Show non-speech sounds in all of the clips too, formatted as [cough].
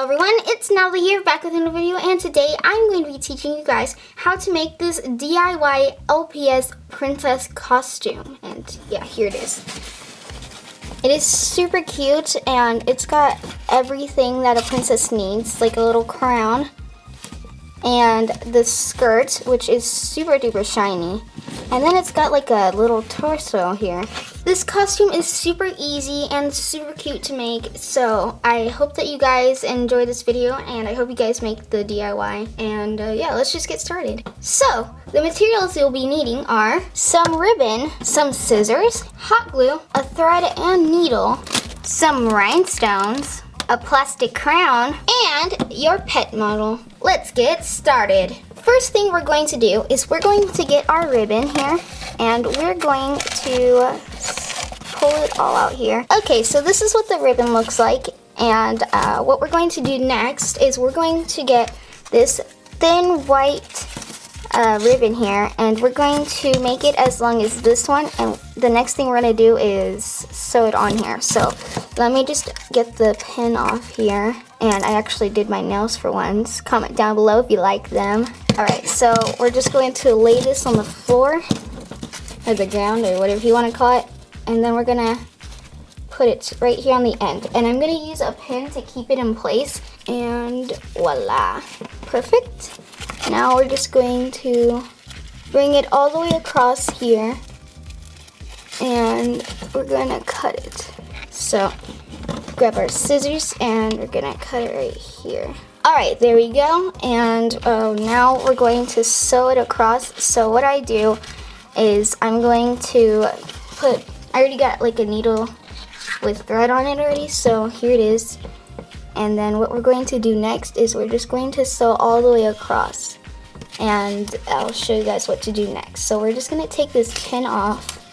Hello everyone, it's Natalie here back with another video and today I'm going to be teaching you guys how to make this DIY LPS princess costume and yeah here it is. It is super cute and it's got everything that a princess needs like a little crown and the skirt which is super duper shiny and then it's got like a little torso here. This costume is super easy and super cute to make, so I hope that you guys enjoy this video and I hope you guys make the DIY. And uh, yeah, let's just get started. So, the materials you'll be needing are some ribbon, some scissors, hot glue, a thread and needle, some rhinestones, a plastic crown, and your pet model. Let's get started. First thing we're going to do is we're going to get our ribbon here and we're going to pull it all out here. Okay, so this is what the ribbon looks like and uh, what we're going to do next is we're going to get this thin white uh, ribbon here and we're going to make it as long as this one and the next thing we're going to do is sew it on here. So let me just get the pin off here and I actually did my nails for once. Comment down below if you like them. Alright, so we're just going to lay this on the floor or the ground or whatever you want to call it and then we're going to put it right here on the end and I'm going to use a pin to keep it in place and voila. Perfect. Now we're just going to bring it all the way across here and we're gonna cut it. So grab our scissors and we're gonna cut it right here. All right, there we go. And uh, now we're going to sew it across. So what I do is I'm going to put, I already got like a needle with thread on it already. So here it is. And then what we're going to do next is we're just going to sew all the way across. And I'll show you guys what to do next. So we're just gonna take this pin off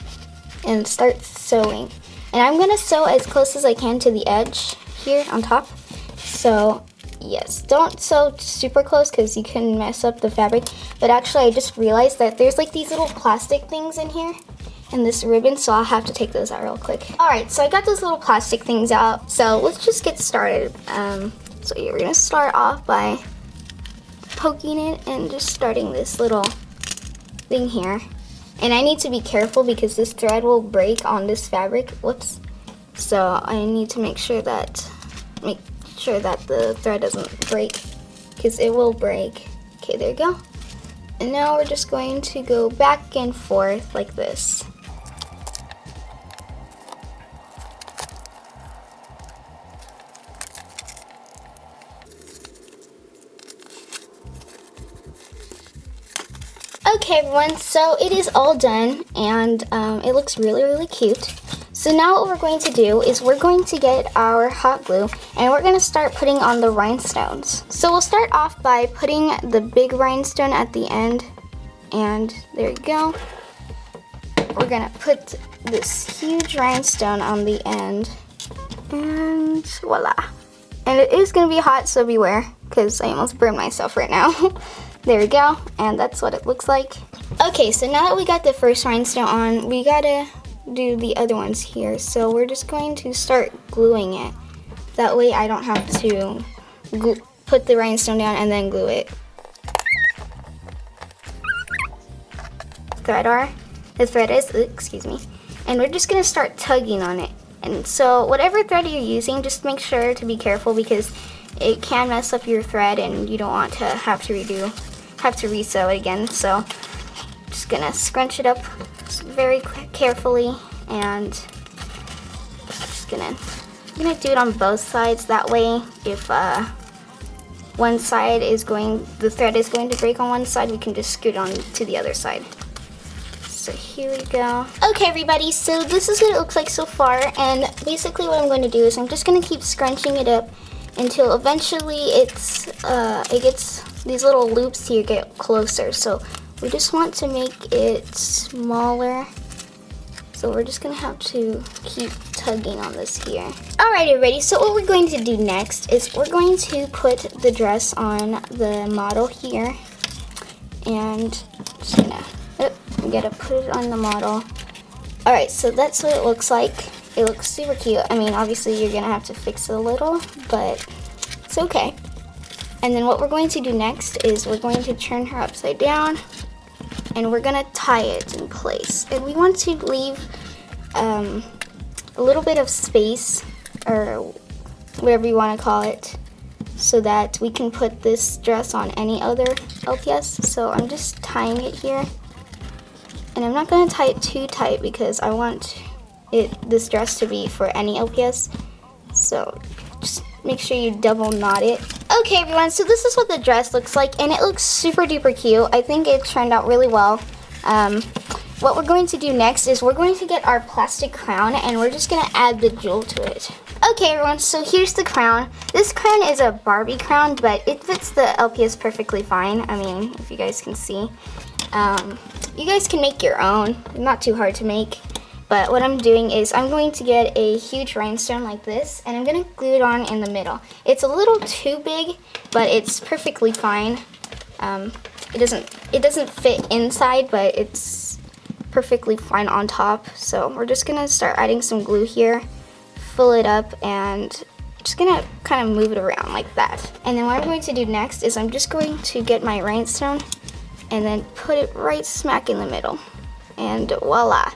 and start sewing. And I'm gonna sew as close as I can to the edge here on top. So yes, don't sew super close because you can mess up the fabric. But actually I just realized that there's like these little plastic things in here and this ribbon, so I'll have to take those out real quick. All right, so I got those little plastic things out. So let's just get started. Um, so we're gonna start off by poking it and just starting this little thing here. And I need to be careful because this thread will break on this fabric. Whoops. So I need to make sure that, make sure that the thread doesn't break because it will break. Okay, there you go. And now we're just going to go back and forth like this. Okay everyone, so it is all done and um, it looks really, really cute. So now what we're going to do is we're going to get our hot glue and we're going to start putting on the rhinestones. So we'll start off by putting the big rhinestone at the end and there you go. We're going to put this huge rhinestone on the end and voila. And it is going to be hot so beware because I almost burned myself right now. [laughs] There we go, and that's what it looks like. Okay, so now that we got the first rhinestone on, we gotta do the other ones here. So we're just going to start gluing it. That way I don't have to put the rhinestone down and then glue it. Thread are, the thread is, excuse me. And we're just gonna start tugging on it. And so whatever thread you're using, just make sure to be careful because it can mess up your thread and you don't want to have to redo have to resew it again. So just gonna scrunch it up very carefully and just gonna I'm gonna do it on both sides. That way, if uh, one side is going, the thread is going to break on one side, we can just scoot on to the other side. So here we go. Okay, everybody, so this is what it looks like so far. And basically what I'm going to do is I'm just going to keep scrunching it up until eventually it's uh, it gets these little loops here get closer. So we just want to make it smaller. So we're just gonna have to keep tugging on this here. Alright everybody, so what we're going to do next is we're going to put the dress on the model here. And just gonna, oh, we gotta put it on the model. Alright, so that's what it looks like. It looks super cute. I mean, obviously you're gonna have to fix it a little, but it's okay. And then what we're going to do next is we're going to turn her upside down and we're gonna tie it in place. And we want to leave um, a little bit of space or whatever you want to call it so that we can put this dress on any other LPS. So I'm just tying it here. And I'm not to tie it too tight because I want it this dress to be for any LPS. So just make sure you double knot it. Okay everyone, so this is what the dress looks like and it looks super duper cute. I think it turned out really well. Um, what we're going to do next is we're going to get our plastic crown and we're just going to add the jewel to it. Okay everyone, so here's the crown. This crown is a Barbie crown, but it fits the LPS perfectly fine. I mean, if you guys can see. Um, you guys can make your own, not too hard to make. But what I'm doing is I'm going to get a huge rhinestone like this and I'm going to glue it on in the middle. It's a little too big, but it's perfectly fine. Um, it doesn't it doesn't fit inside, but it's perfectly fine on top. So we're just going to start adding some glue here, fill it up, and just going to kind of move it around like that. And then what I'm going to do next is I'm just going to get my rhinestone and then put it right smack in the middle. And voila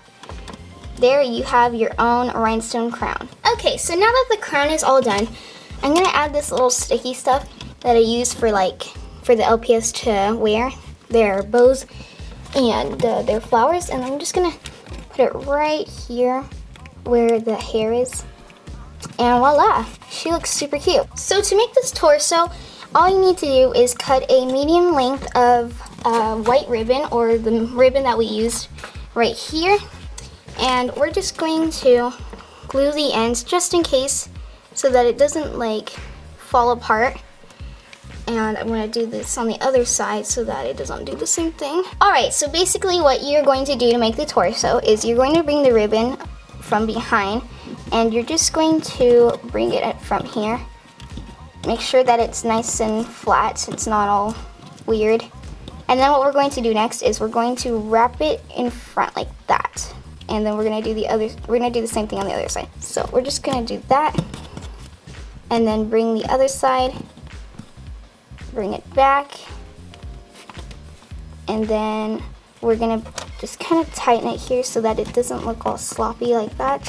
there you have your own rhinestone crown. Okay, so now that the crown is all done, I'm gonna add this little sticky stuff that I use for like, for the LPS to wear, their bows and uh, their flowers, and I'm just gonna put it right here where the hair is. And voila, she looks super cute. So to make this torso, all you need to do is cut a medium length of uh, white ribbon or the ribbon that we used right here and we're just going to glue the ends just in case so that it doesn't like fall apart and I'm going to do this on the other side so that it doesn't do the same thing. Alright, so basically what you're going to do to make the torso is you're going to bring the ribbon from behind and you're just going to bring it from here. Make sure that it's nice and flat so it's not all weird. And then what we're going to do next is we're going to wrap it in front like that and then we're gonna do the other we're gonna do the same thing on the other side. So we're just gonna do that and then bring the other side bring it back and then we're gonna just kind of tighten it here so that it doesn't look all sloppy like that.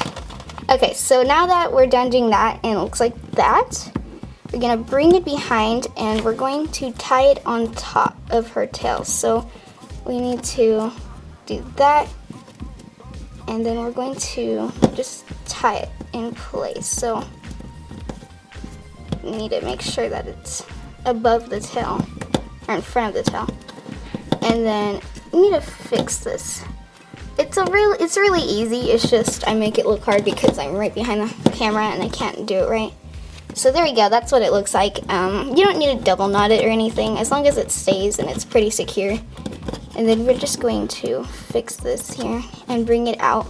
Okay so now that we're done doing that and it looks like that we're gonna bring it behind and we're going to tie it on top of her tail. So we need to do that and then we're going to just tie it in place. So you need to make sure that it's above the tail or in front of the tail. And then you need to fix this. It's a real it's really easy. It's just I make it look hard because I'm right behind the camera and I can't do it right. So there we go, that's what it looks like. Um, you don't need to double knot it or anything, as long as it stays and it's pretty secure. And then we're just going to fix this here and bring it out.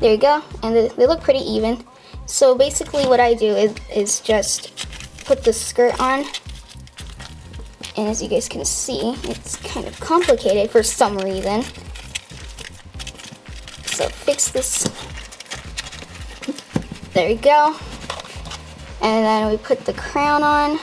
There you go, and they look pretty even. So basically what I do is, is just put the skirt on. And as you guys can see, it's kind of complicated for some reason. So fix this. There you go. And then we put the crown on.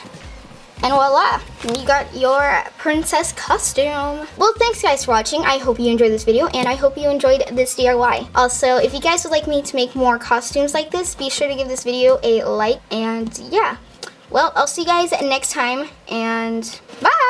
And voila, you got your princess costume. Well, thanks guys for watching. I hope you enjoyed this video and I hope you enjoyed this DIY. Also, if you guys would like me to make more costumes like this, be sure to give this video a like and yeah. Well, I'll see you guys next time and bye!